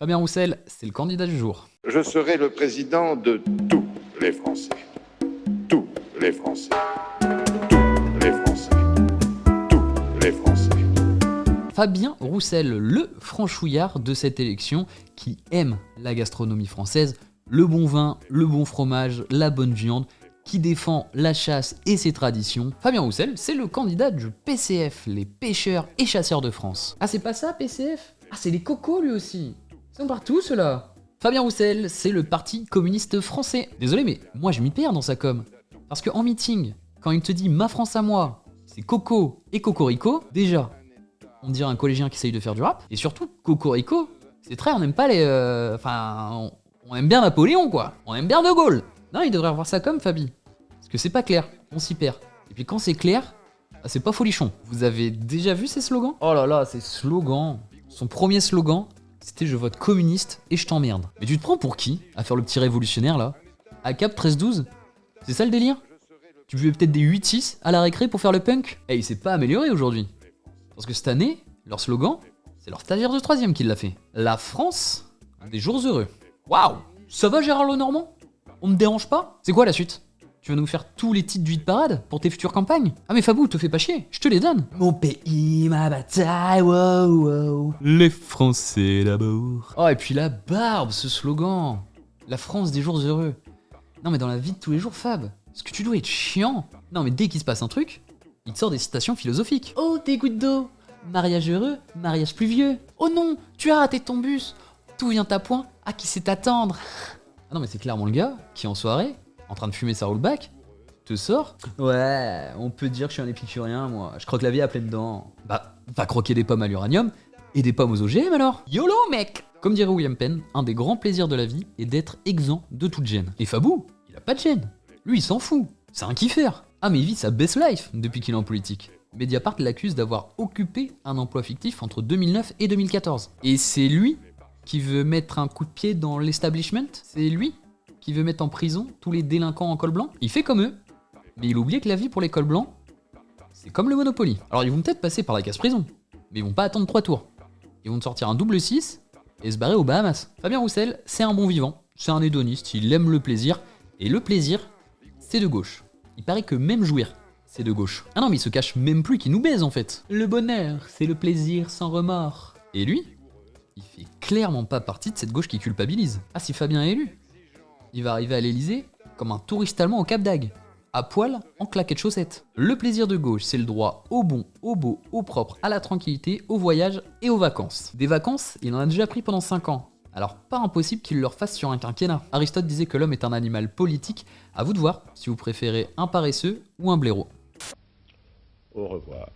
Fabien Roussel, c'est le candidat du jour. Je serai le président de tous les Français. Tous les Français. Tous les Français. Tous les Français. Fabien Roussel, le franchouillard de cette élection qui aime la gastronomie française, le bon vin, le bon fromage, la bonne viande, qui défend la chasse et ses traditions. Fabien Roussel, c'est le candidat du PCF, les pêcheurs et chasseurs de France. Ah c'est pas ça PCF Ah c'est les cocos lui aussi sont partout ceux-là Fabien Roussel, c'est le parti communiste français. Désolé mais moi je m'y perds dans sa com. Parce qu'en meeting, quand il te dit ma France à moi, c'est Coco et Cocorico, déjà, on dirait un collégien qui essaye de faire du rap. Et surtout, Cocorico, c'est très, on n'aime pas les... euh, Enfin, on, on aime bien Napoléon, quoi. On aime bien De Gaulle. Non, il devrait revoir ça comme, Fabi. Parce que c'est pas clair, on s'y perd. Et puis quand c'est clair, ah, c'est pas folichon. Vous avez déjà vu ces slogans? Oh là là, ces slogans. Son premier slogan, c'était je vote communiste et je t'emmerde. Mais tu te prends pour qui à faire le petit révolutionnaire là? À Cap 13-12 C'est ça le délire? Tu buvais peut-être des 8-6 à la récré pour faire le punk? Eh, il s'est pas amélioré aujourd'hui. Parce que cette année, leur slogan, c'est leur stagiaire de troisième qui l'a fait. La France des jours heureux. Waouh Ça va Gérard Lenormand? On me dérange pas? C'est quoi la suite? Tu vas nous faire tous les titres du hit parade pour tes futures campagnes Ah mais Fabou, te fais pas chier, je te les donne. Mon pays, ma bataille, wow, wow. Les Français d'abord. Oh et puis la barbe, ce slogan. La France des jours heureux. Non mais dans la vie de tous les jours, Fab, est-ce que tu dois être chiant? Non mais dès qu'il se passe un truc, il te sort des citations philosophiques. Oh, tes gouttes d'eau Mariage heureux, mariage pluvieux. Oh non, tu as raté ton bus. Tout vient à point, à qui sait t'attendre Ah non mais c'est clairement le gars qui en soirée, en train de fumer sa rollback, te sort Ouais, on peut dire que je suis un épicurien moi, je croque la vie à pleines dents. Bah, va croquer des pommes à l'uranium et des pommes aux OGM alors YOLO mec Comme dirait William Penn, un des grands plaisirs de la vie est d'être exempt de toute gêne. Et Fabou, il a pas de gêne. Lui il s'en fout, c'est un kiffer. Ah mais il vit sa best life depuis qu'il est en politique. Mediapart l'accuse d'avoir occupé un emploi fictif entre 2009 et 2014. Et c'est lui qui veut mettre un coup de pied dans l'establishment? C'est lui? Qui veut mettre en prison tous les délinquants en col blanc Il fait comme eux, mais il oublie que la vie pour les cols blancs, c'est comme le Monopoly. Alors ils vont peut-être passer par la casse-prison, mais ils vont pas attendre trois tours. Ils vont te sortir un double 6 et se barrer aux Bahamas. Fabien Roussel, c'est un bon vivant, c'est un hédoniste, il aime le plaisir, et le plaisir, c'est de gauche. Il paraît que même jouir, c'est de gauche. Ah non mais il se cache même plus qu'il nous baise en fait. Le bonheur, c'est le plaisir sans remords. Et lui il fait clairement pas partie de cette gauche qui culpabilise. Ah, si Fabien est élu, il va arriver à l'Elysée comme un touriste allemand au Cap d'Agde, à poil, en claquette chaussettes. Le plaisir de gauche, c'est le droit au bon, au beau, au propre, à la tranquillité, au voyage et aux vacances. Des vacances, il en a déjà pris pendant 5 ans. Alors pas impossible qu'il leur fasse sur un quinquennat. Aristote disait que l'homme est un animal politique, à vous de voir si vous préférez un paresseux ou un blaireau. Au revoir.